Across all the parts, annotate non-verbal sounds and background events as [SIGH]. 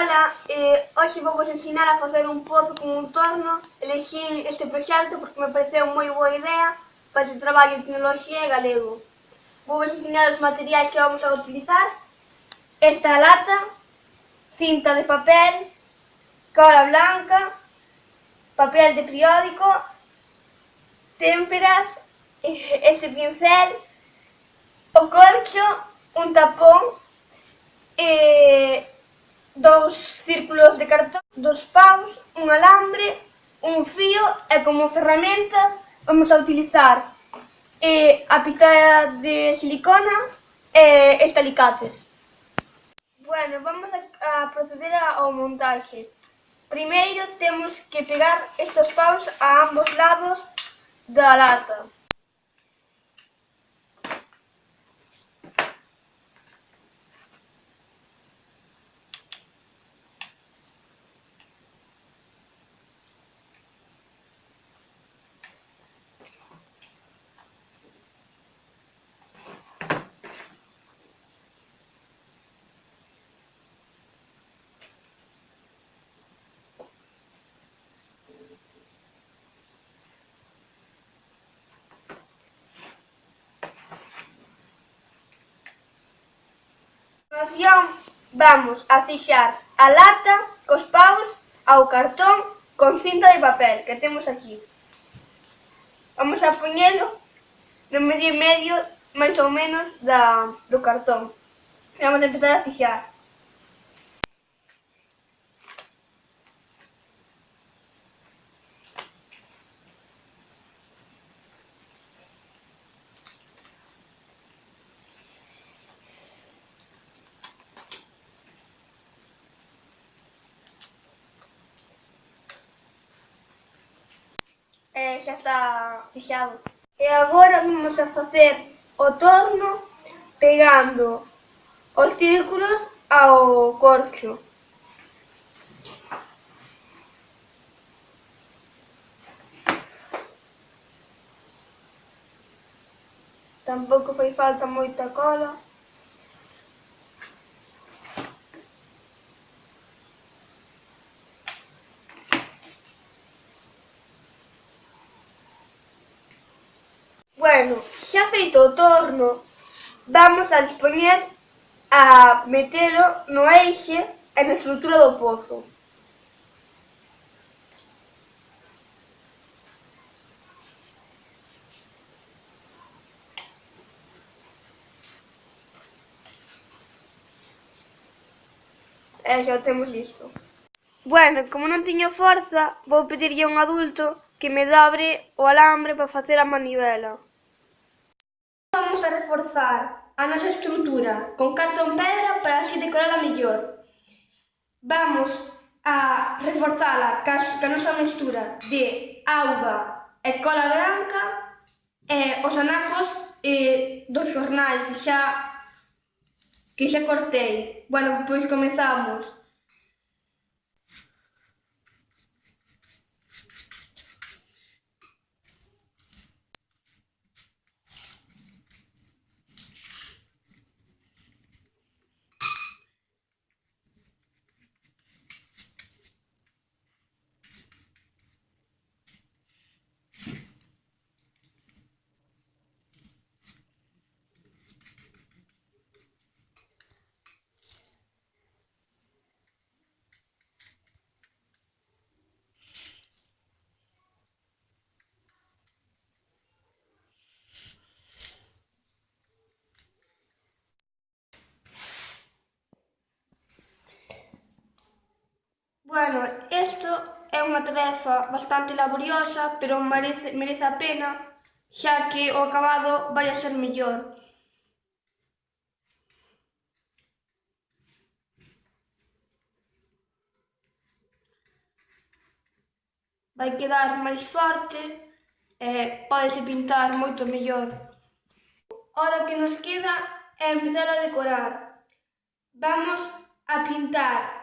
Ola, eh, hoxe vou vos ensinar a facer un pozo con un torno. Elexín este proxecto porque me pareceu moi boa idea para este traballo de tecnoloxía e galego. Vou vos ensinar os materiais que vamos a utilizar. Esta lata, cinta de papel, cola blanca, papel de periódico, témperas, [LAUGHS] este pincel, o corcho, un tapón, eh, dous círculos de cartón, dos paus, un alambre, un fío e como ferramentas vamos a utilizar eh, a pita de silicona e este alicates. Bueno, vamos a, a proceder ao montaxe. Primeiro temos que pegar estes paus a ambos lados da lata. continuación vamos a fixar a lata cos paus ao cartón con cinta de papel que temos aquí. Vamos a poñelo no medio e medio máis ou menos da, do cartón. Vamos a empezar a fixar. xa está fixado. E agora vamos a facer o torno pegando os círculos ao corcho. Tampouco foi falta moita cola. Bueno, xa feito o torno, vamos a dispoñer a metelo no eixe e na estrutura do pozo. E xa o temos listo. Bueno, como non tiño forza, vou pedirlle a un adulto que me dobre o alambre para facer a manivela vamos a reforzar a nosa estrutura con cartón pedra para así decorarla mellor. Vamos a reforzala ca nosa mestura de auga e cola branca e os anacos e, dos xornais que xa, que xa cortei. Bueno, pois comezamos. Bueno, isto é unha tarefa bastante laboriosa, pero merece, merece a pena, xa que o acabado vai a ser mellor. vai quedar máis forte e podese pintar moito mellor. Ora que nos queda é empezar a decorar. Vamos a pintar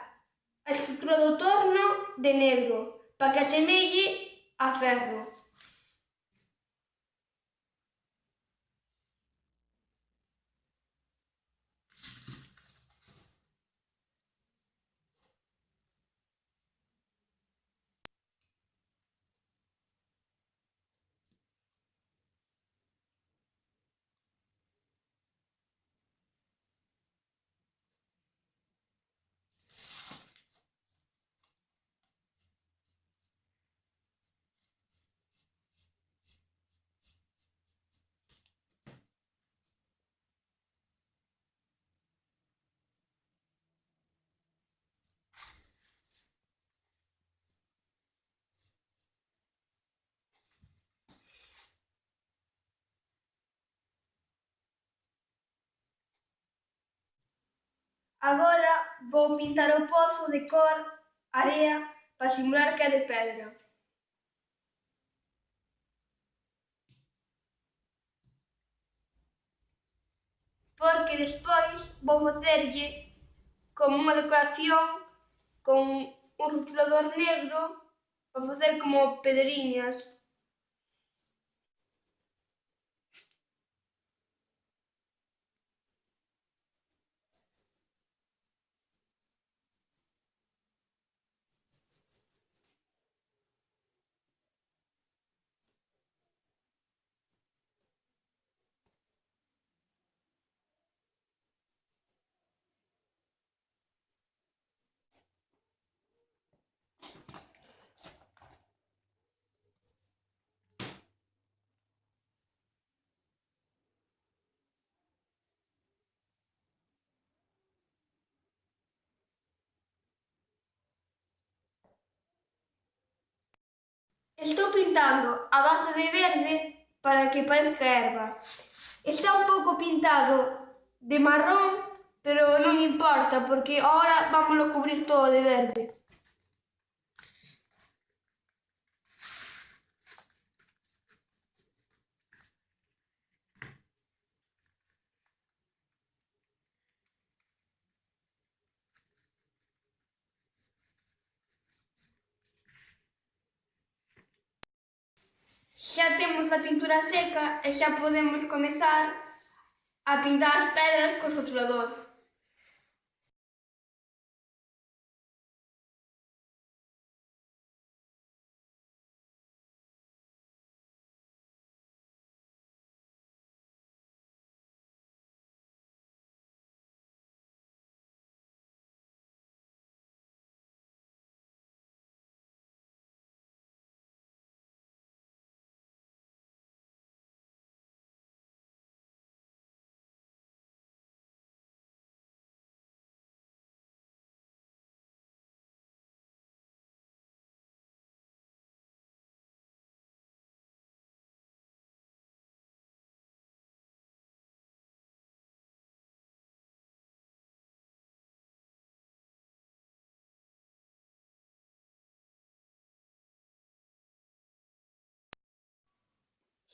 A estrutura do torno de negro, para que asemelle a ferro. Agora vou pintar o pozo de cor area para simular que é de pedra. Porque despois vou facerlle como unha decoración con un rotulador negro para facer como pedriñas. Estou pintando a base de verde para que parezca erva. Está un pouco pintado de marrón, pero non importa, porque ahora vamos a cubrir todo de verde. xa temos a pintura seca e xa podemos comezar a pintar as pedras co rotulador.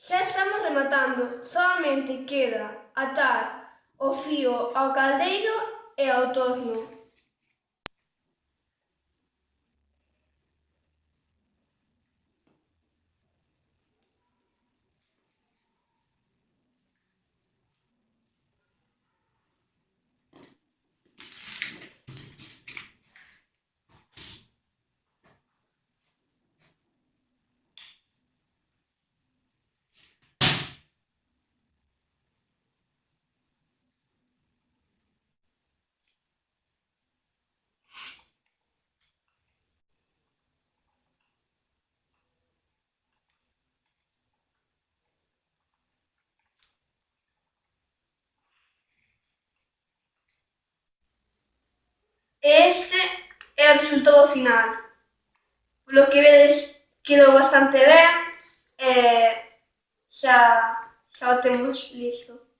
Xa estamos rematando, soamente queda atar o fío ao caldeiro e ao torno. Este es el resultado final. Lo que veis quedó bastante bien. Eh, ya, ya lo tenemos listo.